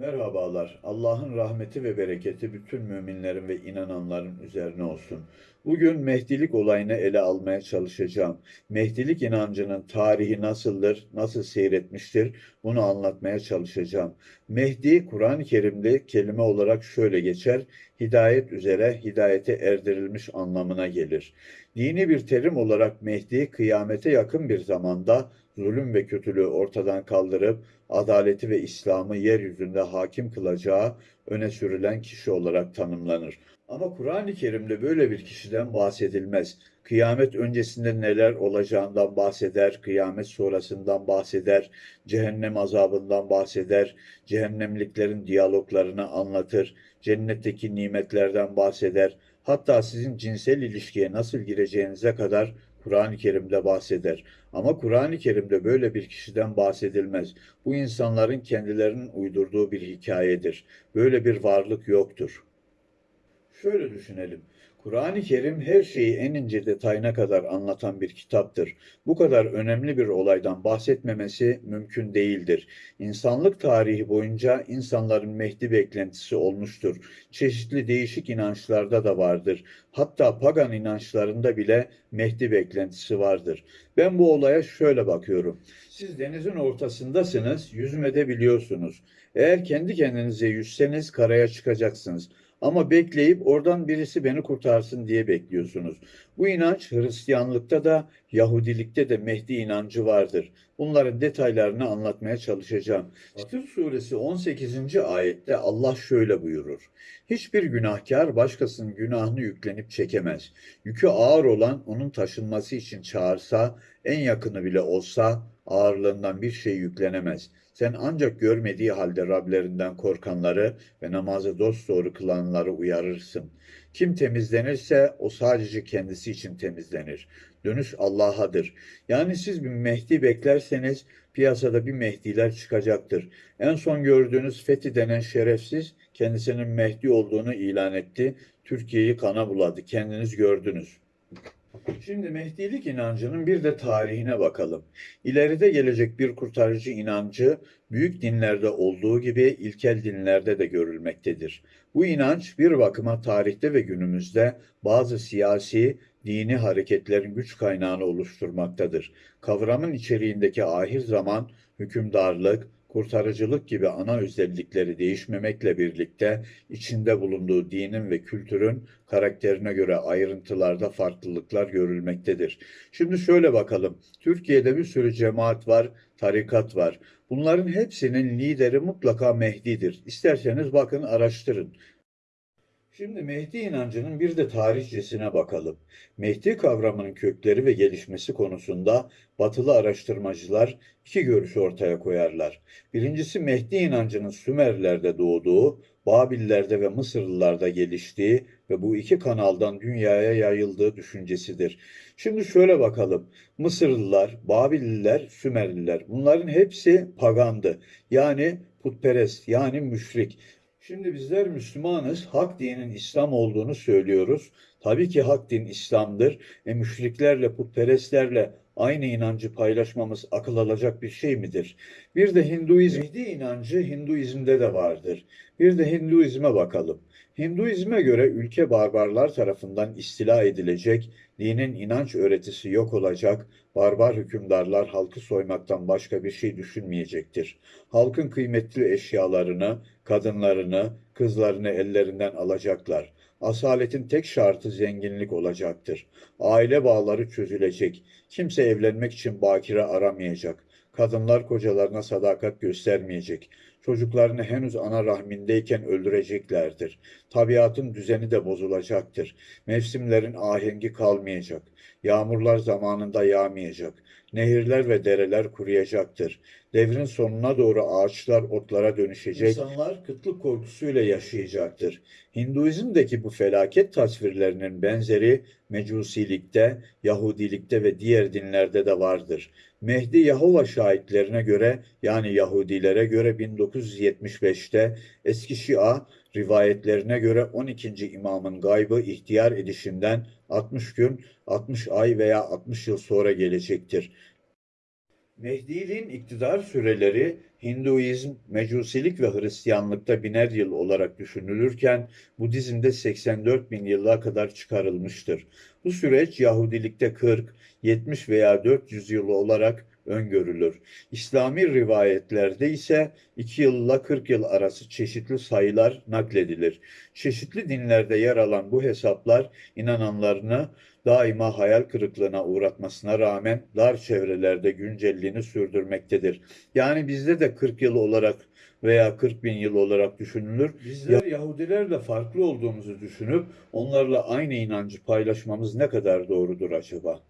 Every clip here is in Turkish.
Merhabalar. Allah'ın rahmeti ve bereketi bütün müminlerin ve inananların üzerine olsun. Bugün Mehdilik olayını ele almaya çalışacağım. Mehdilik inancının tarihi nasıldır, nasıl seyretmiştir bunu anlatmaya çalışacağım. Mehdi, Kur'an-ı Kerim'de kelime olarak şöyle geçer, hidayet üzere hidayete erdirilmiş anlamına gelir. Dini bir terim olarak Mehdi, kıyamete yakın bir zamanda zulüm ve kötülüğü ortadan kaldırıp adaleti ve İslam'ı yeryüzünde hakim kılacağı öne sürülen kişi olarak tanımlanır. Ama Kur'an-ı Kerim'de böyle bir kişiden bahsedilmez. Kıyamet öncesinde neler olacağından bahseder, kıyamet sonrasından bahseder, cehennem azabından bahseder, cehennemliklerin diyaloglarını anlatır, cennetteki nimetlerden bahseder, hatta sizin cinsel ilişkiye nasıl gireceğinize kadar Kur'an-ı Kerim'de bahseder. Ama Kur'an-ı Kerim'de böyle bir kişiden bahsedilmez. Bu insanların kendilerinin uydurduğu bir hikayedir. Böyle bir varlık yoktur. Şöyle düşünelim. Kur'an-ı Kerim her şeyi en ince detayına kadar anlatan bir kitaptır. Bu kadar önemli bir olaydan bahsetmemesi mümkün değildir. İnsanlık tarihi boyunca insanların Mehdi beklentisi olmuştur. Çeşitli değişik inançlarda da vardır. Hatta pagan inançlarında bile Mehdi beklentisi vardır. Ben bu olaya şöyle bakıyorum. Siz denizin ortasındasınız, yüzme biliyorsunuz. Eğer kendi kendinize yüzseniz karaya çıkacaksınız. Ama bekleyip oradan birisi beni kurtarsın diye bekliyorsunuz. Bu inanç Hristiyanlıkta da Yahudilikte de Mehdi inancı vardır. Bunların detaylarını anlatmaya çalışacağım. Fatır suresi 18. ayette Allah şöyle buyurur. Hiçbir günahkar başkasının günahını yüklenip çekemez. Yükü ağır olan onun taşınması için çağırsa, en yakını bile olsa ağırlığından bir şey yüklenemez. Sen ancak görmediği halde Rablerinden korkanları ve namazı dosdoğru kılanları uyarırsın. Kim temizlenirse o sadece kendisi için temizlenir. Dönüş Allah'adır. Yani siz bir Mehdi beklerseniz piyasada bir Mehdiler çıkacaktır. En son gördüğünüz Fethi denen şerefsiz kendisinin Mehdi olduğunu ilan etti. Türkiye'yi kana buladı. Kendiniz gördünüz. Şimdi Mehdilik inancının bir de tarihine bakalım. İleride gelecek bir kurtarıcı inancı büyük dinlerde olduğu gibi ilkel dinlerde de görülmektedir. Bu inanç bir bakıma tarihte ve günümüzde bazı siyasi, dini hareketlerin güç kaynağını oluşturmaktadır. Kavramın içeriğindeki ahir zaman, hükümdarlık, kurtarıcılık gibi ana özellikleri değişmemekle birlikte içinde bulunduğu dinin ve kültürün karakterine göre ayrıntılarda farklılıklar görülmektedir. Şimdi şöyle bakalım. Türkiye'de bir sürü cemaat var, tarikat var. Bunların hepsinin lideri mutlaka Mehdi'dir. İsterseniz bakın araştırın. Şimdi Mehdi inancının bir de tarihçesine bakalım. Mehdi kavramının kökleri ve gelişmesi konusunda batılı araştırmacılar iki görüş ortaya koyarlar. Birincisi Mehdi inancının Sümerlerde doğduğu, Babillerde ve Mısırlılarda geliştiği ve bu iki kanaldan dünyaya yayıldığı düşüncesidir. Şimdi şöyle bakalım. Mısırlılar, Babililer, Sümerliler bunların hepsi pagandı. Yani putperest, yani müşrik. Şimdi bizler Müslümanız, hak dinin İslam olduğunu söylüyoruz. Tabii ki hak din İslam'dır. E müşriklerle, putperestlerle aynı inancı paylaşmamız akıl alacak bir şey midir? Bir de Hinduizm, Mehdi inancı Hinduizm'de de vardır. Bir de Hinduizme bakalım. Hinduizme göre ülke barbarlar tarafından istila edilecek, dinin inanç öğretisi yok olacak, barbar hükümdarlar halkı soymaktan başka bir şey düşünmeyecektir. Halkın kıymetli eşyalarını, kadınlarını, kızlarını ellerinden alacaklar. Asaletin tek şartı zenginlik olacaktır. Aile bağları çözülecek. Kimse evlenmek için bakire aramayacak. Kadınlar kocalarına sadakat göstermeyecek. Çocuklarını henüz ana rahmindeyken öldüreceklerdir. Tabiatın düzeni de bozulacaktır. Mevsimlerin ahengi kalmayacak. Yağmurlar zamanında yağmayacak. Nehirler ve dereler kuruyacaktır. Devrin sonuna doğru ağaçlar otlara dönüşecek. İnsanlar kıtlık korkusuyla yaşayacaktır. Hinduizm'deki bu felaket tasvirlerinin benzeri Mecusilikte, Yahudilikte ve diğer dinlerde de vardır. Mehdi Yahova şahitlerine göre yani Yahudilere göre 1975'te eski Şia rivayetlerine göre 12. imamın gaybı ihtiyar edişinden 60 gün, 60 ay veya 60 yıl sonra gelecektir. Mehdiliğin iktidar süreleri Hinduizm, Mecusilik ve Hristiyanlıkta biner yıl olarak düşünülürken Budizm'de 84 bin yıla kadar çıkarılmıştır. Bu süreç Yahudilikte 40, 70 veya 400 yıl olarak öngörülür. İslami rivayetlerde ise 2 yılla 40 yıl arası çeşitli sayılar nakledilir. Çeşitli dinlerde yer alan bu hesaplar inananlarını daima hayal kırıklığına uğratmasına rağmen dar çevrelerde güncelliğini sürdürmektedir. Yani bizde de 40 yıl olarak veya 40 bin yıl olarak düşünülür. Bizler Yahudilerle farklı olduğumuzu düşünüp onlarla aynı inancı paylaşmamız ne kadar doğrudur acaba?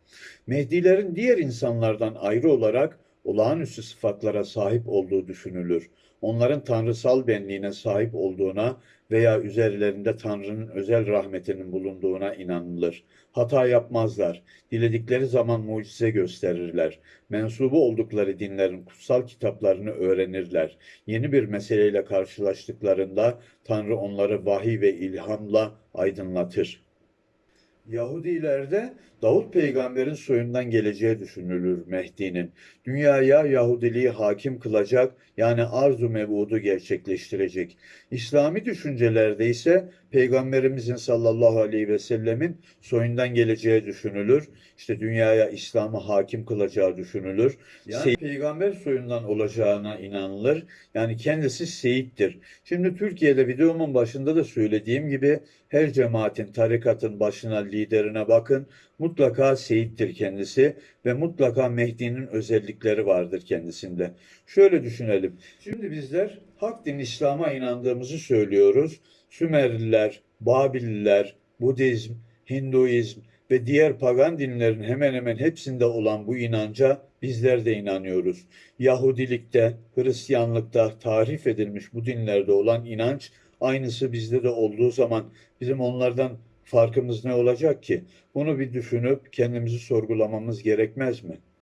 Mehdilerin diğer insanlardan ayrı olarak olağanüstü sıfatlara sahip olduğu düşünülür. Onların tanrısal benliğine sahip olduğuna veya üzerlerinde Tanrı'nın özel rahmetinin bulunduğuna inanılır. Hata yapmazlar. Diledikleri zaman mucize gösterirler. Mensubu oldukları dinlerin kutsal kitaplarını öğrenirler. Yeni bir meseleyle karşılaştıklarında Tanrı onları vahiy ve ilhamla aydınlatır. Yahudilerde Davut peygamberin soyundan geleceği düşünülür Mehdi'nin. Dünyaya Yahudiliği hakim kılacak yani arzu mevudu gerçekleştirecek. İslami düşüncelerde ise peygamberimizin sallallahu aleyhi ve sellemin soyundan geleceği düşünülür. İşte dünyaya İslam'ı hakim kılacağı düşünülür. Yani peygamber soyundan olacağına inanılır. Yani kendisi seyittir. Şimdi Türkiye'de videomun başında da söylediğim gibi her cemaatin, tarikatın başına, liderine bakın. Mutlaka seyittir kendisi ve mutlaka Mehdi'nin özellikleri vardır kendisinde. Şöyle düşünelim. Şimdi bizler hak din İslam'a inandığımızı söylüyoruz. Sümerliler, Babililer, Budizm, Hinduizm ve diğer pagan dinlerin hemen hemen hepsinde olan bu inanca bizler de inanıyoruz. Yahudilikte, Hristiyanlıkta tarif edilmiş bu dinlerde olan inanç aynısı bizde de olduğu zaman bizim onlardan farkımız ne olacak ki? Bunu bir düşünüp kendimizi sorgulamamız gerekmez mi?